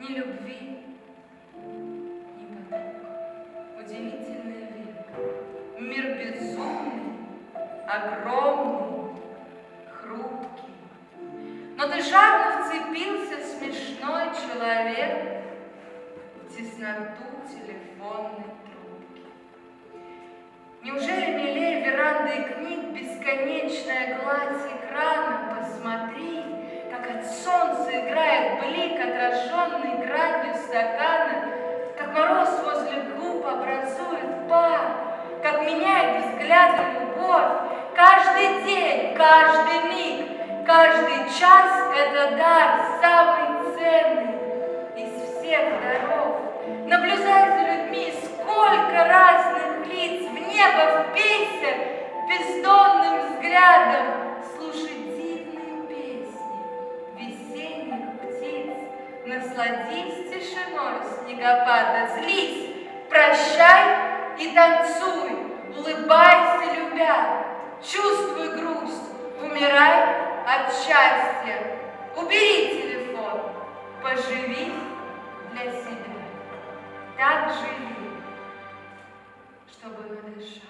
Ни любви, ни потока. Удивительный век. Мир безумный, огромный, хрупкий. Но ты жадно вцепился, смешной человек, в тесноту телефонной трубки. Неужели милее веранды и книг бесконечная гладь отраженный гранью стакана, как мороз возле губ образует пар, как меняет взгляды любовь. Каждый день, каждый миг, каждый час — это дар, самый ценный из всех даров. Насладись тишиной снегопада, злись, прощай и танцуй, улыбайся, любя, чувствуй грусть, умирай от счастья. Убери телефон, поживи для себя. Так живи, чтобы надышать.